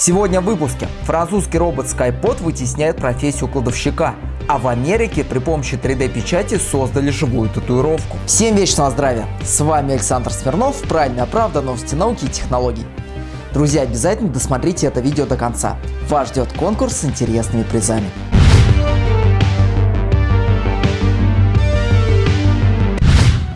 Сегодня в выпуске. Французский робот SkyPod вытесняет профессию кладовщика, а в Америке при помощи 3D-печати создали живую татуировку. Всем вечного здравия! С вами Александр Смирнов, Правильная правда, новости науки и технологий. Друзья, обязательно досмотрите это видео до конца. Вас ждет конкурс с интересными призами.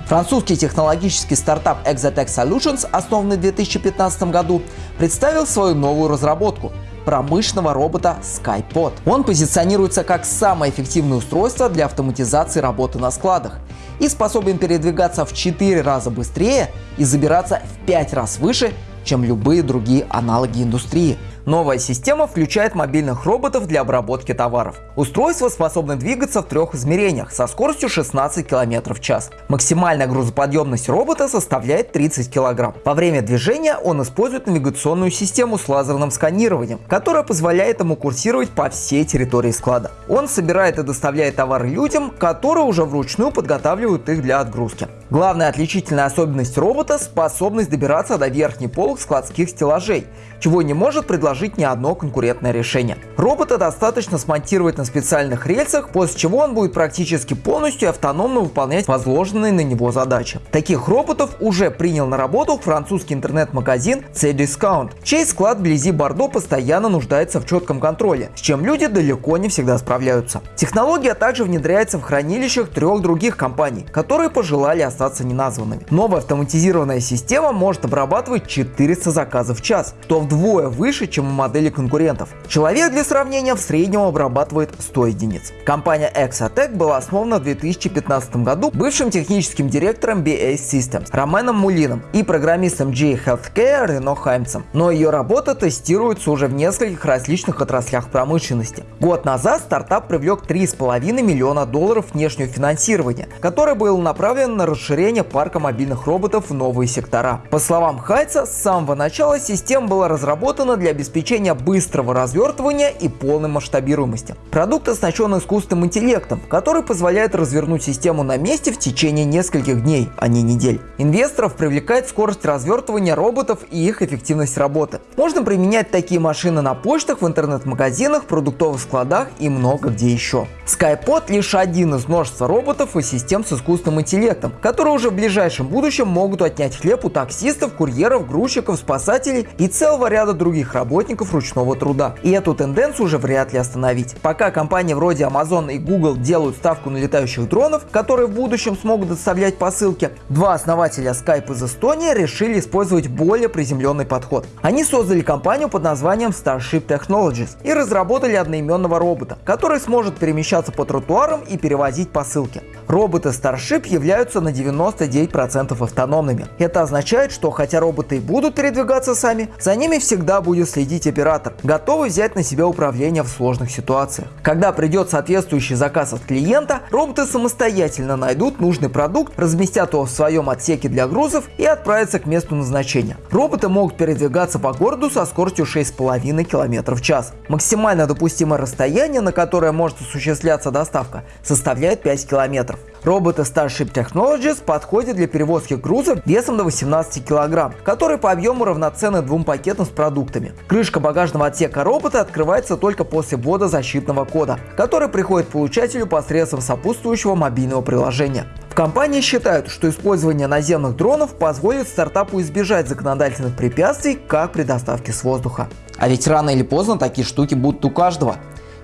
Французский технологический стартап Exotech Solutions, основанный в 2015 году, представил свою новую разработку – промышленного робота SkyPod. Он позиционируется как самое эффективное устройство для автоматизации работы на складах и способен передвигаться в 4 раза быстрее и забираться в 5 раз выше, чем любые другие аналоги индустрии. Новая система включает мобильных роботов для обработки товаров. Устройство способно двигаться в трех измерениях со скоростью 16 км в час. Максимальная грузоподъемность робота составляет 30 кг. Во время движения он использует навигационную систему с лазерным сканированием, которая позволяет ему курсировать по всей территории склада. Он собирает и доставляет товары людям, которые уже вручную подготавливают их для отгрузки. Главная отличительная особенность робота – способность добираться до верхней полок складских стеллажей, чего не может предложить ни одно конкурентное решение. Робота достаточно смонтировать на специальных рельсах, после чего он будет практически полностью автономно выполнять возложенные на него задачи. Таких роботов уже принял на работу французский интернет-магазин C-Discount, чей склад вблизи Бордо постоянно нуждается в четком контроле, с чем люди далеко не всегда справляются. Технология также внедряется в хранилищах трех других компаний, которые пожелали остаться неназванными. Новая автоматизированная система может обрабатывать 400 заказов в час, что вдвое выше, чем у модели конкурентов. Человек для сравнения в среднем обрабатывает 100 единиц. Компания Exotech была основана в 2015 году бывшим техническим директором BA Systems Роменом Мулином и программистом G Healthcare Рено Хаймцем. Но ее работа тестируется уже в нескольких различных отраслях промышленности. Год назад стартап привлек 3,5 миллиона долларов внешнего финансирования, которое было направлено на расширение парка мобильных роботов в новые сектора. По словам Хайца, с самого начала система была разработана для обеспечения быстрого развертывания и полной масштабируемости. Продукт оснащен искусственным интеллектом, который позволяет развернуть систему на месте в течение нескольких дней, а не недель. Инвесторов привлекает скорость развертывания роботов и их эффективность работы. Можно применять такие машины на почтах, в интернет-магазинах, продуктовых складах и много где еще. SkyPod лишь один из множества роботов и систем с искусственным интеллектом, которые уже в ближайшем будущем могут отнять хлеб у таксистов, курьеров, грузчиков, спасателей и целого ряда других работников ручного труда. И эту тенденцию уже вряд ли остановить. Пока компании вроде Amazon и Google делают ставку на летающих дронов, которые в будущем смогут доставлять посылки, два основателя Skype из Эстонии решили использовать более приземленный подход. Они создали компанию под названием Starship Technologies и разработали одноименного робота, который сможет перемещаться по тротуарам и перевозить посылки. Роботы Starship являются на 90 99% автономными. Это означает, что хотя роботы и будут передвигаться сами, за ними всегда будет следить оператор, готовый взять на себя управление в сложных ситуациях. Когда придет соответствующий заказ от клиента, роботы самостоятельно найдут нужный продукт, разместят его в своем отсеке для грузов и отправятся к месту назначения. Роботы могут передвигаться по городу со скоростью 6,5 км в час. Максимально допустимое расстояние, на которое может осуществляться доставка, составляет 5 км. Роботы Starship Technologies подходят для перевозки груза весом до 18 кг, который по объему равноценны двум пакетам с продуктами. Крышка багажного отсека робота открывается только после ввода защитного кода, который приходит получателю посредством сопутствующего мобильного приложения. В компании считают, что использование наземных дронов позволит стартапу избежать законодательных препятствий, как при доставке с воздуха. А ведь рано или поздно такие штуки будут у каждого.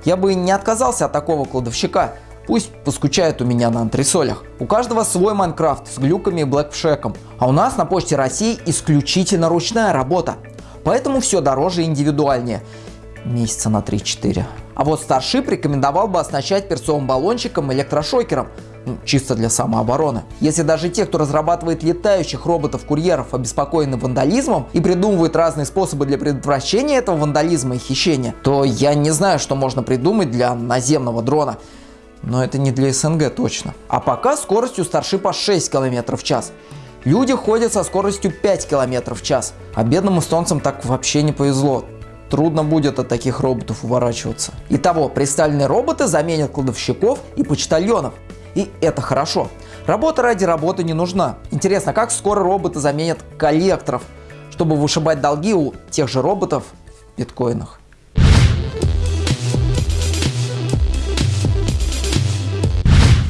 Я бы не отказался от такого кладовщика, Пусть поскучает у меня на антресолях. У каждого свой Майнкрафт с глюками и блэкшеком. А у нас на Почте России исключительно ручная работа. Поэтому все дороже и индивидуальнее. Месяца на 3-4. А вот Starship рекомендовал бы оснащать перцовым баллончиком электрошокером, ну, чисто для самообороны. Если даже те, кто разрабатывает летающих роботов-курьеров, обеспокоены вандализмом и придумывают разные способы для предотвращения этого вандализма и хищения, то я не знаю, что можно придумать для наземного дрона но это не для СНГ точно. А пока скоростью Старшипа 6 км в час. Люди ходят со скоростью 5 км в час. А бедным эстонцам так вообще не повезло. Трудно будет от таких роботов уворачиваться. Итого, представленные роботы заменят кладовщиков и почтальонов. И это хорошо. Работа ради работы не нужна. Интересно, как скоро роботы заменят коллекторов, чтобы вышибать долги у тех же роботов биткоинах.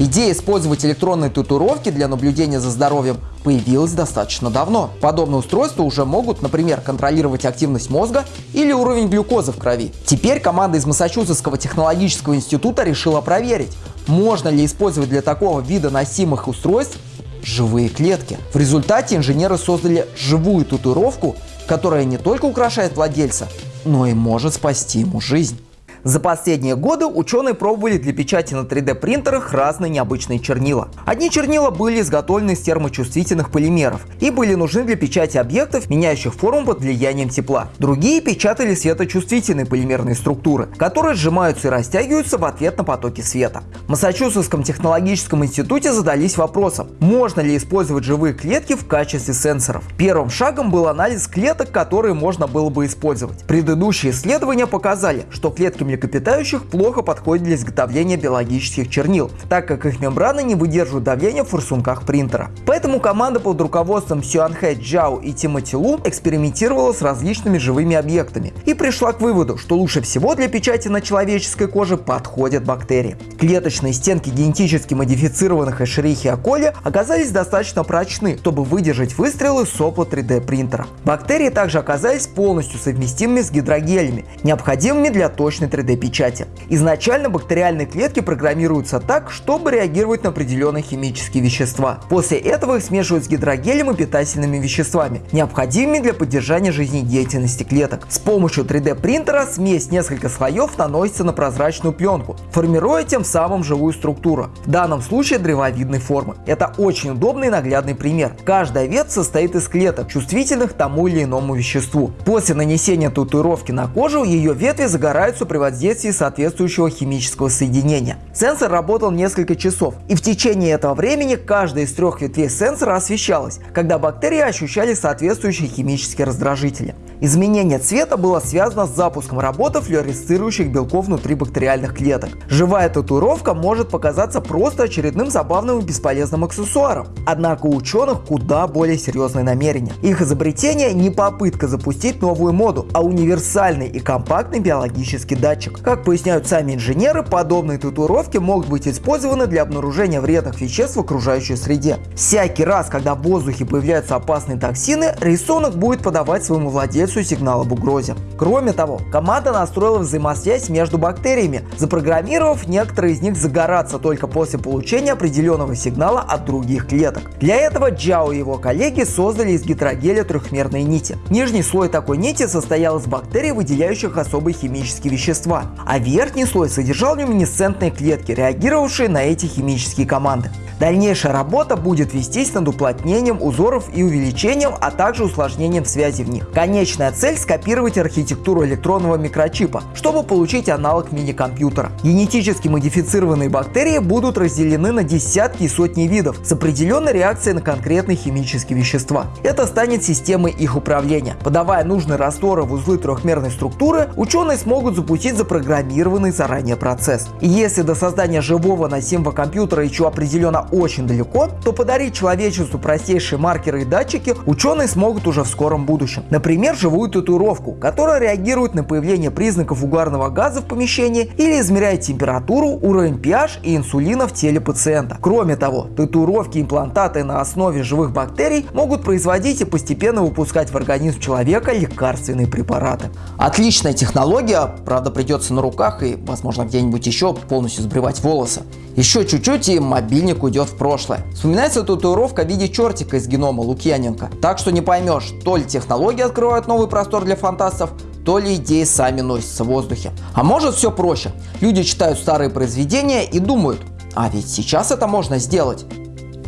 Идея использовать электронные татуировки для наблюдения за здоровьем появилась достаточно давно. Подобные устройства уже могут, например, контролировать активность мозга или уровень глюкозы в крови. Теперь команда из Массачусетского технологического института решила проверить, можно ли использовать для такого вида носимых устройств живые клетки. В результате инженеры создали живую татуировку, которая не только украшает владельца, но и может спасти ему жизнь. За последние годы ученые пробовали для печати на 3D принтерах разные необычные чернила. Одни чернила были изготовлены из термочувствительных полимеров и были нужны для печати объектов, меняющих форму под влиянием тепла. Другие печатали светочувствительные полимерные структуры, которые сжимаются и растягиваются в ответ на потоки света. В Массачусетском технологическом институте задались вопросом, можно ли использовать живые клетки в качестве сенсоров. Первым шагом был анализ клеток, которые можно было бы использовать. Предыдущие исследования показали, что клетки млекопитающих плохо подходят для изготовления биологических чернил, так как их мембраны не выдерживают давления в форсунках принтера. Поэтому команда под руководством Сюанхэ Джао и Тимоти Лу экспериментировала с различными живыми объектами и пришла к выводу, что лучше всего для печати на человеческой коже подходят бактерии. Клеточные стенки генетически модифицированных Эшерихиа коли оказались достаточно прочны, чтобы выдержать выстрелы сопла 3D принтера. Бактерии также оказались полностью совместимыми с гидрогелями, необходимыми для точной 3D 3D-печати. Изначально бактериальные клетки программируются так, чтобы реагировать на определенные химические вещества. После этого их смешивают с гидрогелем и питательными веществами, необходимыми для поддержания жизнедеятельности клеток. С помощью 3D принтера смесь несколько слоев наносится на прозрачную пленку, формируя тем самым живую структуру, в данном случае древовидной формы. Это очень удобный и наглядный пример. Каждая ветвь состоит из клеток, чувствительных тому или иному веществу. После нанесения татуировки на кожу ее ветви загораются при воздействии соответствующего химического соединения. Сенсор работал несколько часов, и в течение этого времени каждая из трех ветвей сенсора освещалась, когда бактерии ощущали соответствующие химические раздражители. Изменение цвета было связано с запуском работы флуоресцирующих белков внутри бактериальных клеток. Живая татуировка может показаться просто очередным забавным и бесполезным аксессуаром. Однако у ученых куда более серьезные намерения. Их изобретение не попытка запустить новую моду, а универсальный и компактный биологический датчик. Как поясняют сами инженеры, подобные татуировки могут быть использованы для обнаружения вредных веществ в окружающей среде. Всякий раз, когда в воздухе появляются опасные токсины, рисунок будет подавать своему владельцу процессу сигнал об угрозе. Кроме того, команда настроила взаимосвязь между бактериями, запрограммировав некоторые из них загораться только после получения определенного сигнала от других клеток. Для этого Джао и его коллеги создали из гидрогеля трехмерные нити. Нижний слой такой нити состоял из бактерий, выделяющих особые химические вещества, а верхний слой содержал люминесцентные клетки, реагировавшие на эти химические команды. Дальнейшая работа будет вестись над уплотнением узоров и увеличением, а также усложнением связи в них. Конечная цель – скопировать архитектуру электронного микрочипа, чтобы получить аналог мини-компьютера. Генетически модифицированные бактерии будут разделены на десятки и сотни видов с определенной реакцией на конкретные химические вещества. Это станет системой их управления. Подавая нужные растворы в узлы трехмерной структуры, ученые смогут запустить запрограммированный заранее процесс. И если до создания живого носимого компьютера еще определенно очень далеко, то подарить человечеству простейшие маркеры и датчики ученые смогут уже в скором будущем. Например, живую татуировку, которая реагирует на появление признаков угарного газа в помещении или измеряет температуру, уровень pH и инсулина в теле пациента. Кроме того, татуировки и имплантаты на основе живых бактерий могут производить и постепенно выпускать в организм человека лекарственные препараты. Отличная технология, правда придется на руках и возможно где-нибудь еще полностью сбривать волосы. Еще чуть-чуть и мобильник уйдет в прошлое. Вспоминается татуировка в виде чертика из генома Лукьяненко. Так что не поймешь, то ли технологии открывают новый простор для фантастов, то ли идеи сами носятся в воздухе. А может все проще. Люди читают старые произведения и думают, а ведь сейчас это можно сделать.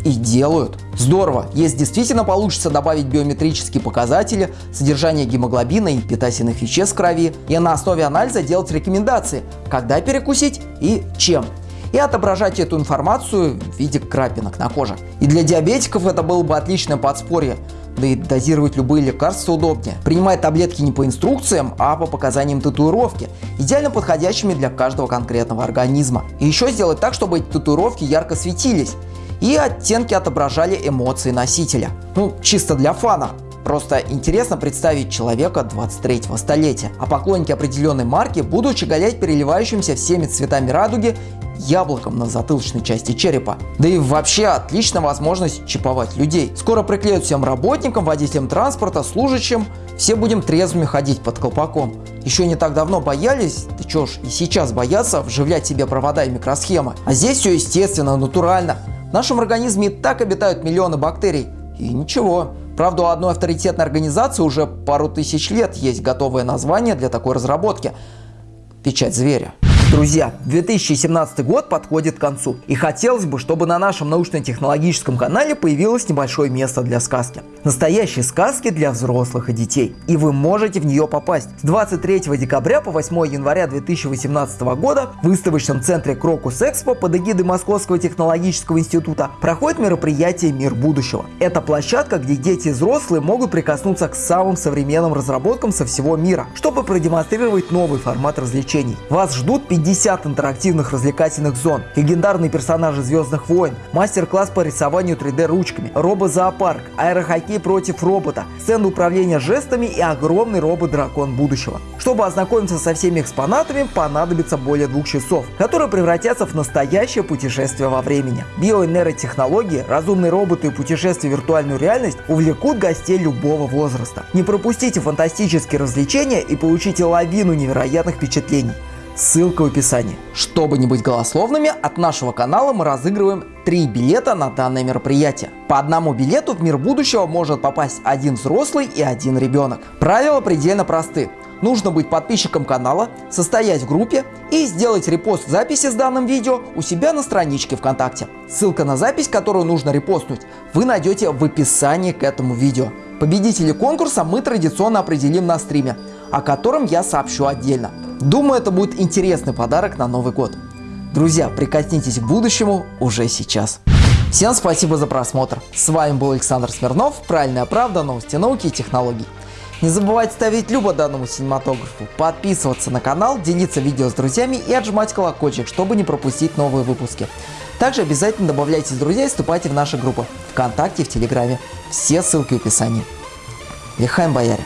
И делают. Здорово, если действительно получится добавить биометрические показатели, содержание гемоглобина и питательных веществ в крови, и на основе анализа делать рекомендации, когда перекусить и чем и отображать эту информацию в виде крапинок на коже. И для диабетиков это было бы отличное подспорье, да и дозировать любые лекарства удобнее. Принимать таблетки не по инструкциям, а по показаниям татуировки, идеально подходящими для каждого конкретного организма. И еще сделать так, чтобы эти татуировки ярко светились и оттенки отображали эмоции носителя. Ну, чисто для фана. Просто интересно представить человека 23-го столетия. А поклонники определенной марки будут щеголять переливающимся всеми цветами радуги яблоком на затылочной части черепа. Да и вообще отличная возможность чиповать людей. Скоро приклеют всем работникам, водителям транспорта, служащим. Все будем трезвыми ходить под колпаком. Еще не так давно боялись, да чё ж, и сейчас боятся вживлять себе провода и микросхемы. А здесь все естественно, натурально. В нашем организме и так обитают миллионы бактерий. И ничего. Правда, у одной авторитетной организации уже пару тысяч лет есть готовое название для такой разработки. Печать зверя. Друзья, 2017 год подходит к концу. И хотелось бы, чтобы на нашем научно-технологическом канале появилось небольшое место для сказки. Настоящие сказки для взрослых и детей. И вы можете в нее попасть. С 23 декабря по 8 января 2018 года в выставочном центре Крокус Экспо под эгидой Московского технологического института проходит мероприятие «Мир будущего». Это площадка, где дети и взрослые могут прикоснуться к самым современным разработкам со всего мира, чтобы продемонстрировать новый формат развлечений. Вас ждут 50 50 интерактивных развлекательных зон, легендарные персонажи Звездных войн, мастер-класс по рисованию 3D ручками, робо-зоопарк, аэрохоккей против робота, сцена управления жестами и огромный робот-дракон будущего. Чтобы ознакомиться со всеми экспонатами, понадобится более двух часов, которые превратятся в настоящее путешествие во времени. Биоэнеротехнологии, разумные роботы и путешествия в виртуальную реальность увлекут гостей любого возраста. Не пропустите фантастические развлечения и получите лавину невероятных впечатлений. Ссылка в описании. Чтобы не быть голословными, от нашего канала мы разыгрываем три билета на данное мероприятие. По одному билету в мир будущего может попасть один взрослый и один ребенок. Правила предельно просты. Нужно быть подписчиком канала, состоять в группе и сделать репост записи с данным видео у себя на страничке ВКонтакте. Ссылка на запись, которую нужно репостнуть, вы найдете в описании к этому видео. Победителей конкурса мы традиционно определим на стриме, о котором я сообщу отдельно. Думаю, это будет интересный подарок на Новый год. Друзья, прикоснитесь к будущему уже сейчас. Всем спасибо за просмотр. С вами был Александр Смирнов, Правильная правда, новости науки и технологий. Не забывайте ставить любо данному синематографу, подписываться на канал, делиться видео с друзьями и отжимать колокольчик, чтобы не пропустить новые выпуски. Также обязательно добавляйтесь друзья и вступайте в наши группы ВКонтакте и в Телеграме. Все ссылки в описании. Лихаем бояре!